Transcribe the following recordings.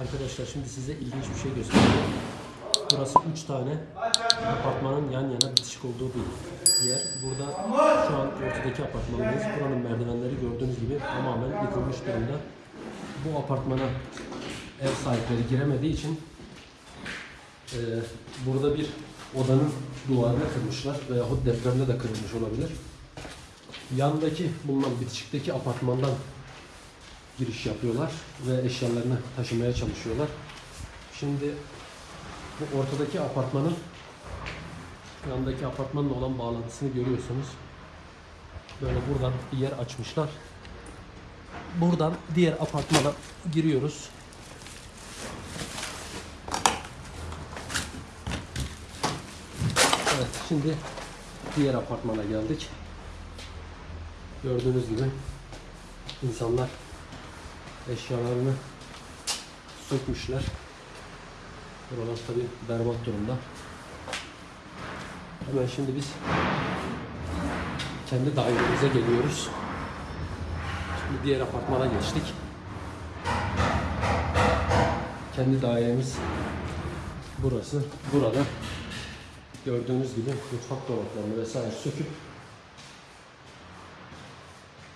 Arkadaşlar şimdi size ilginç bir şey göstereceğim. Burası 3 tane apartmanın yan yana bitişik olduğu bir yer. Burada şu an ortadaki apartmandayız. Buranın merdivenleri gördüğünüz gibi tamamen yıkılmış durumda. Bu apartmana ev sahipleri giremediği için e, burada bir odanın duvarını kırmışlar veyahut depremde de kırılmış olabilir. Yandaki bulunan bitişikteki apartmandan giriş yapıyorlar ve eşyalarını taşımaya çalışıyorlar. Şimdi bu ortadaki apartmanın yandaki apartmanla olan bağlantısını görüyorsunuz. Böyle buradan bir yer açmışlar. Buradan diğer apartmana giriyoruz. Evet, şimdi diğer apartmana geldik. Gördüğünüz gibi insanlar eşyalarını sökmüşler. Buralar tabi berbat durumda. Hemen şimdi biz kendi dairemize geliyoruz. Şimdi diğer apartmana geçtik. Kendi dairemiz burası. Burada gördüğünüz gibi mutfak dolaplarını vesaire söküp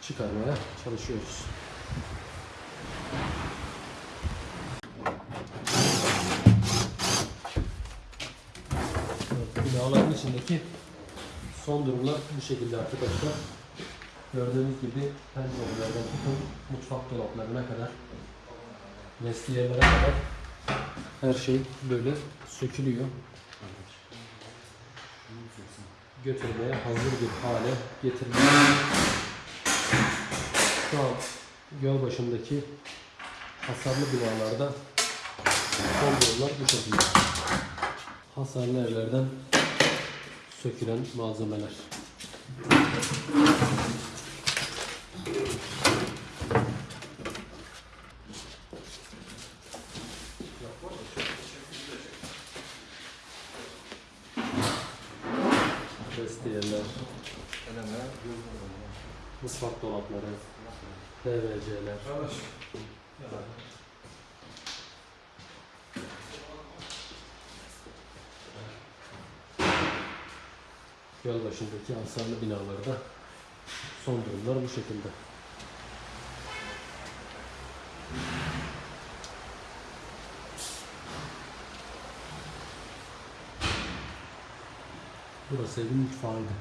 çıkarmaya çalışıyoruz. Binaların içindeki son durumlar bu şekilde arkadaşlar. Gördüğünüz gibi pencerelerden tutun mutfak dolaplarına kadar vestiyerlere kadar her şey böyle sökülüyor. Götürmeye hazır bir hale getiriliyor. Şu an göl başındaki hasarlı binalarda son durumlar bu şekilde. Hasarlı evlerden sökülen malzemeler. Vestiyeler, mutfak dolapları, PVC'ler. Göl başındaki hasarlı binalarda son durumlar bu şekilde. Burası evin mutfağıydı.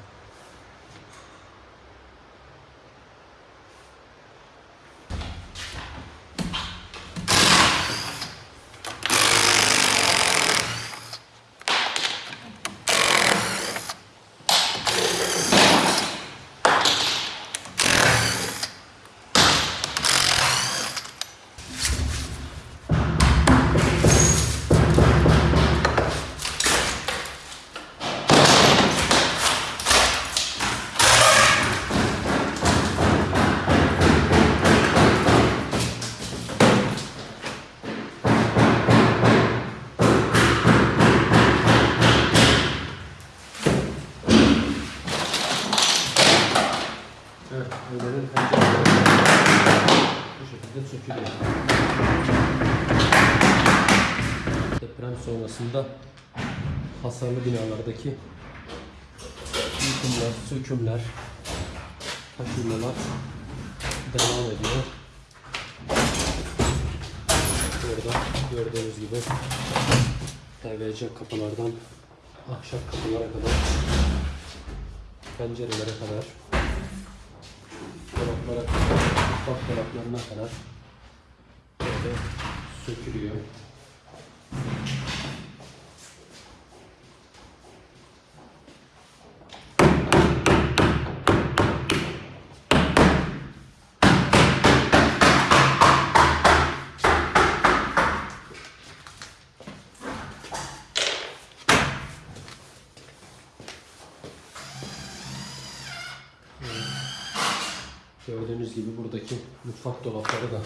Sonrasında hasarlı binalardaki yıkımlar, sökümler, taşınmalar devam ediyor. Burada gördüğünüz gibi PVC kapılardan ahşap kapılara kadar pencerelere kadar dolaplara kadar, mutfak dolaplarına kadar böyle sökülüyor. Gördüğünüz gibi buradaki mutfak dolapları da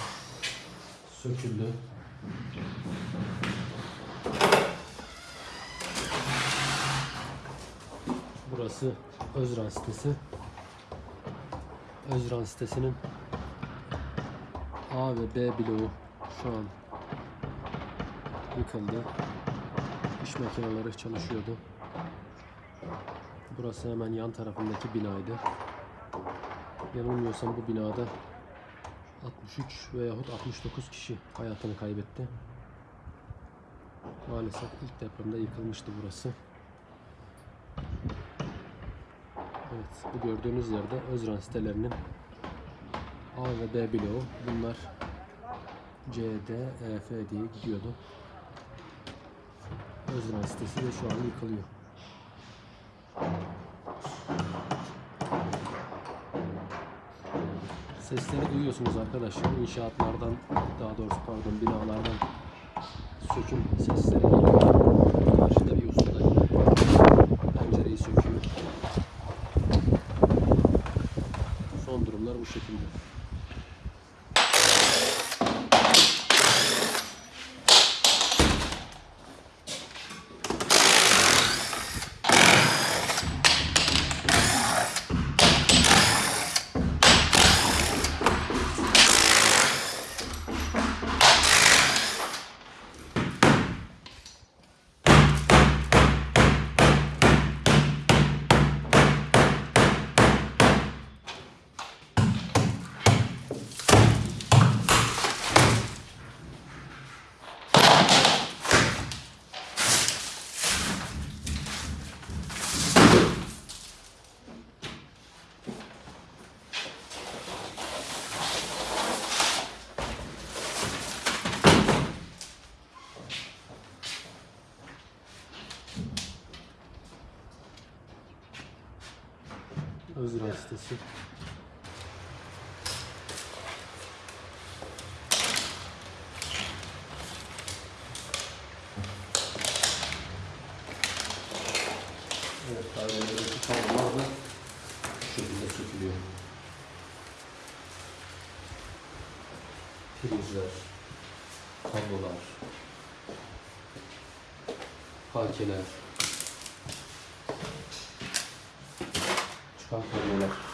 söküldü. Burası Özran sitesi. Özran sitesinin A ve B bloğu şu an yıkıldı. İş makineleri çalışıyordu. Burası hemen yan tarafındaki binaydı. Yanılmıyorsam bu binada 63 veyahut 69 kişi hayatını kaybetti. Maalesef ilk depremde yıkılmıştı burası. Evet, bu gördüğünüz yerde Özran sitelerinin A ve B bloğu. Bunlar C, D, E, F diye gidiyordu. Özran sitesi de şu an yıkılıyor. Sesleri duyuyorsunuz arkadaşlar. İnşaatlardan, daha doğrusu pardon binalardan söküm sesleri. Karşıda bir usta pencereyi söküyor. Son durumlar bu şekilde. Özran sitesi. Evet, dairelerdeki kablolar da şekilde sökülüyor. Prizler, kablolar, halkeler, Vamos.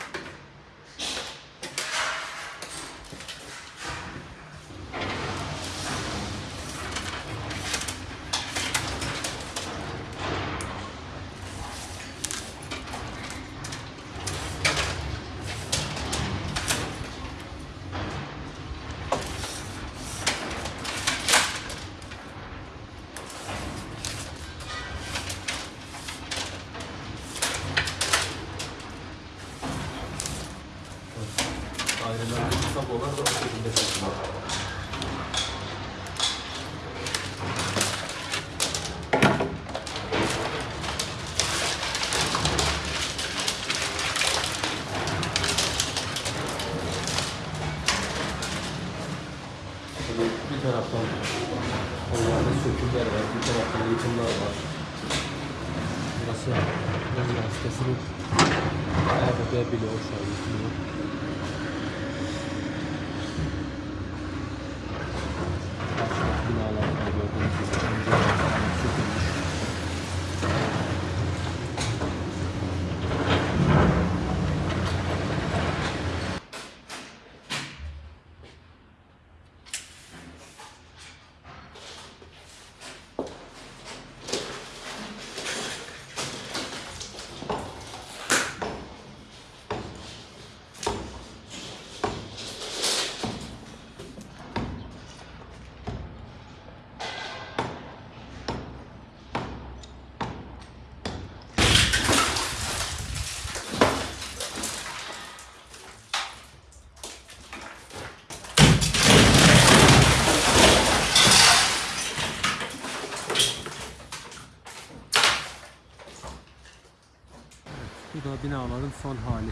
Kablolar da bu şekilde. Tabii bir taraftan onlarda sökümler var, bir taraftan yıkımlar var. Burası Özgen sitesinin A ve B Bu da binaların son hali.